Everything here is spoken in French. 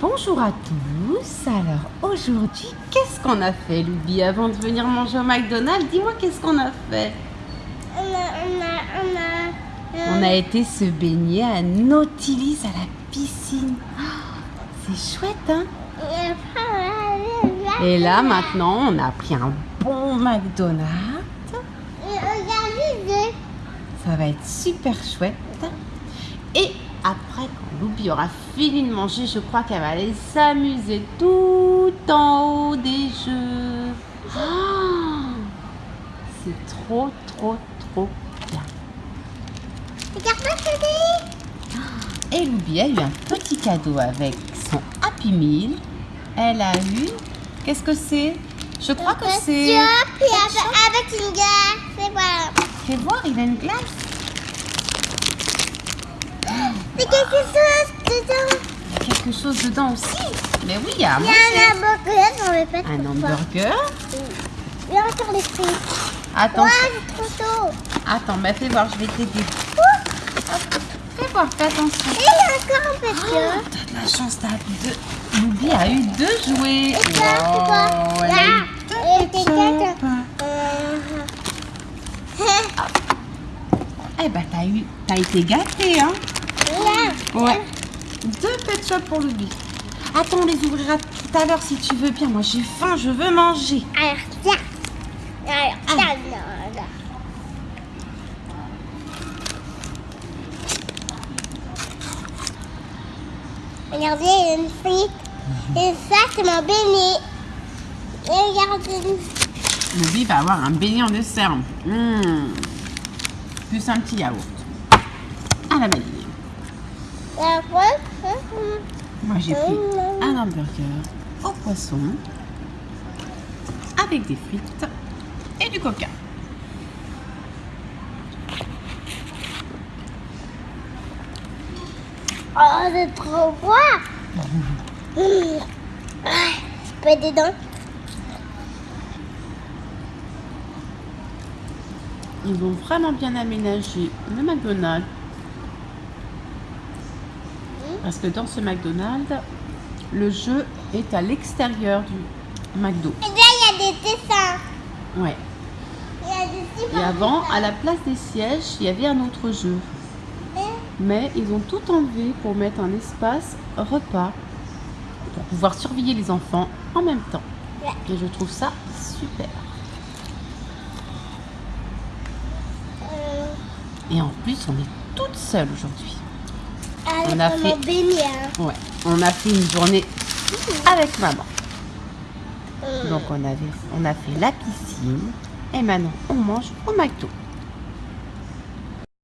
Bonjour à tous. Alors aujourd'hui, qu'est-ce qu'on a fait, Loubi, avant de venir manger au McDonald's? Dis-moi, qu'est-ce qu'on a fait? On a, on a, on a, On a été se baigner à Nautilus à la piscine. Ah, C'est chouette, hein? Et là, maintenant, on a pris un bon McDonald's. Ça va être super chouette. Et après, quand Loubi aura fini de manger, je crois qu'elle va aller s'amuser tout en haut des jeux. Ah, C'est trop, trop, trop bien. regarde-moi, Teddy. Et Loubi a eu un petit cadeau avec son Happy Meal. Elle a eu... Qu'est-ce que c'est? Je crois que c'est... Avec, avec une glace, c'est voilà. Fais voir, il a une glace. C'est quelque chose dedans. Quelque chose dedans aussi. Mais oui, il y a à Il y a un hamburger, on ne pas Un hamburger. Il y a encore les frites. Attends, Ouais, c'est trop tôt. attends, bah fais voir, je vais t'aider. Fais voir, fais attention. Et il y a encore un de Oh, T'as de la chance, t'as deux. Loubi a eu deux jouets. Et ça, c'est quoi Wow, elle a Là. eu deux ketchup. Euh, Eh ben, t'as eu, t'as été gâté, hein. Ouais. Deux pet shop pour Loubi. Attends, on les ouvrira tout à l'heure si tu veux bien. Moi, j'ai faim, je veux manger. Alors, tiens. Alors, tiens, là, là. Regardez, il y a une frite. Et ça, c'est mon béni. Et regardez. Loubi va avoir un beignet en dessert. Mmh. Plus un petit yaourt. À la vanille. Moi, j'ai pris un hamburger au poisson avec des frites et du coca. Oh, c'est trop froid. Ah, Tu peux être dedans Ils ont vraiment bien aménagé le McDonald's. Parce que dans ce McDonald's, le jeu est à l'extérieur du McDo. Et là, il y a des dessins. Ouais. Il y a des Et avant, à la place des sièges, il y avait un autre jeu. Mais ils ont tout enlevé pour mettre un espace repas pour pouvoir surveiller les enfants en même temps. Ouais. Et je trouve ça super. Euh, Et en plus, on est toutes seules aujourd'hui. On a fait- hein. Ouais. On a fait une journée avec maman. Euh, Donc on, avait, on a fait la piscine et maintenant on mange au McDo.